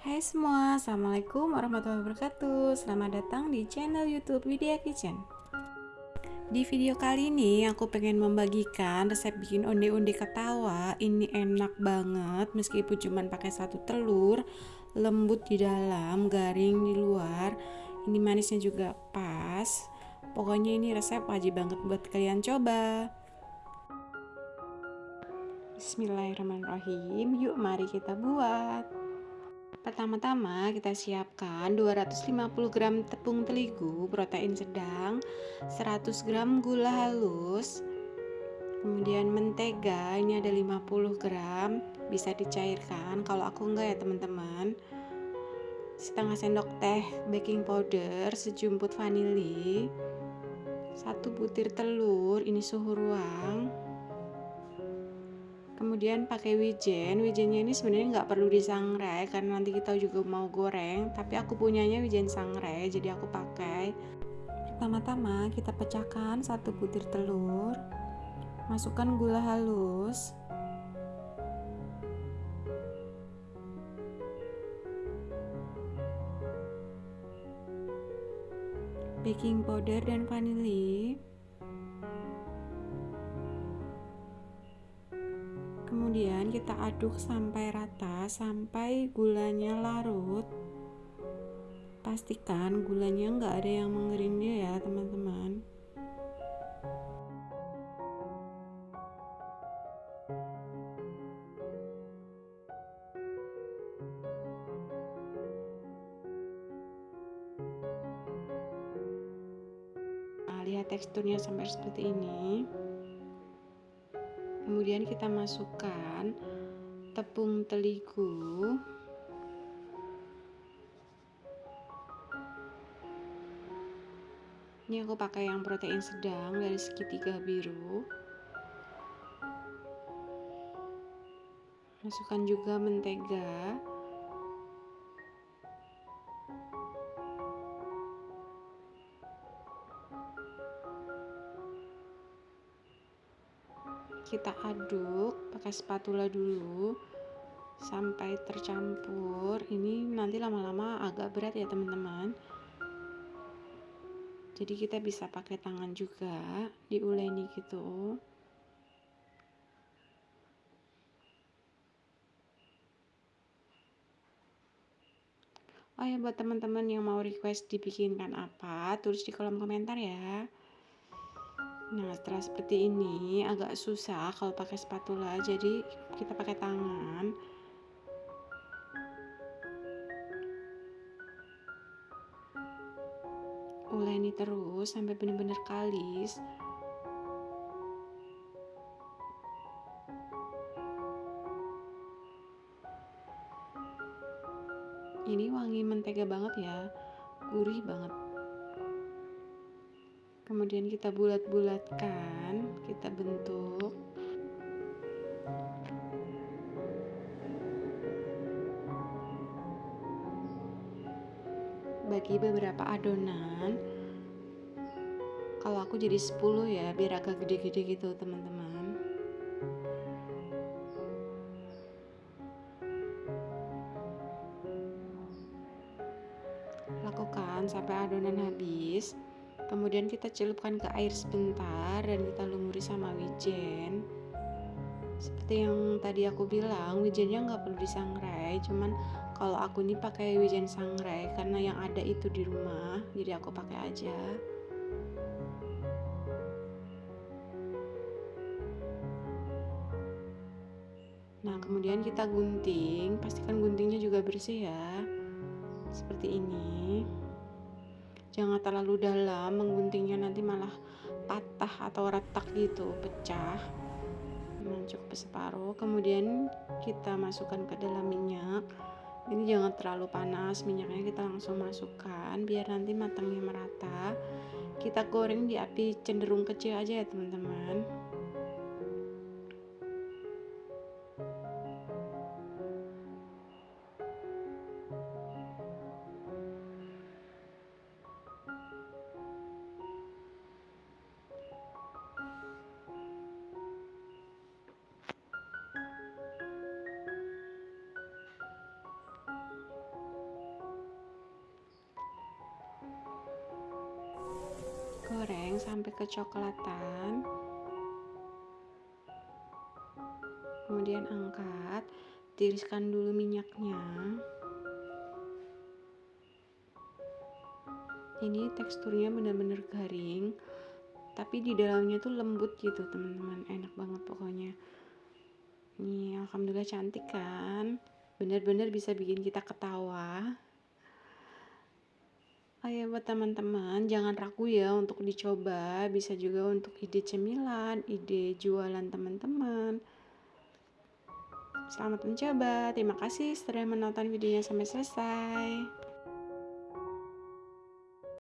Hai semua, Assalamualaikum warahmatullahi wabarakatuh. Selamat datang di channel youtube Widya Kitchen. Di video kali ini aku pengen membagikan resep bikin onde-onde ketawa. Ini enak banget meskipun cuma pakai satu telur Lembut di dalam, garing di luar. Ini manisnya juga pas. Pokoknya ini resep wajib banget buat kalian coba. Bismillahirrahmanirrahim. Yuk mari kita buat Pertama-tama kita siapkan 250 gram tepung terigu protein sedang 100 gram gula halus Kemudian mentega ini ada 50 gram Bisa dicairkan kalau aku enggak ya teman-teman. Setengah sendok teh baking powder Sejumput vanili Satu butir telur Ini suhu ruang kemudian pakai wijen. Wijennya ini sebenarnya nggak perlu disangrai karena nanti kita juga mau goreng tapi aku punyanya wijen sangrai jadi aku pakai. Pertama-tama kita pecahkan satu butir telur masukkan gula halus. Baking powder dan vanili kita aduk sampai rata sampai gulanya larut. Pastikan gulanya nggak ada yang mengering dia ya teman-teman. Nah, lihat teksturnya sampai seperti ini kemudian kita masukkan tepung terigu. Ini aku pakai yang protein sedang dari segitiga biru. Masukkan juga mentega kita aduk pakai spatula dulu sampai tercampur. Ini nanti lama-lama agak berat ya teman-teman. Jadi kita bisa pakai tangan juga diuleni gitu. Oh ya buat teman-teman yang mau request dibikinkan apa tulis di kolom komentar ya Nah, setelah seperti ini agak susah kalau pakai spatula, jadi kita pakai tangan. Uleni terus sampai benar-benar kalis. Ini wangi mentega banget ya, gurih banget kemudian kita bulat-bulatkan kita bentuk. Bagi beberapa adonan kalau aku jadi 10 ya biar agak gede-gede gitu teman-teman. Lakukan sampai adonan habis kemudian kita celupkan ke air sebentar dan kita lumuri sama wijen. Seperti yang tadi aku bilang wijennya nggak perlu disangrai cuman kalau aku ini pakai wijen sangrai karena yang ada itu di rumah jadi aku pakai aja. Nah kemudian kita gunting pastikan guntingnya juga bersih ya seperti ini jangan terlalu dalam mengguntingnya nanti malah patah atau retak gitu pecah. Nah, cukup separuh kemudian kita masukkan ke dalam minyak. Ini jangan terlalu panas minyaknya kita langsung masukkan biar nanti matangnya merata. Kita goreng di api cenderung kecil aja ya teman-teman goreng sampai kecoklatan. Kemudian angkat tiriskan dulu minyaknya. Ini teksturnya benar-benar garing tapi di dalamnya tuh lembut gitu teman-teman. Enak banget pokoknya. Ini alhamdulillah cantik kan? Benar-benar bisa bikin kita ketawa Ayo buat teman-teman jangan ragu ya untuk dicoba bisa juga untuk ide cemilan ide jualan teman-teman Selamat mencoba. Terima kasih sudah menonton videonya sampai selesai.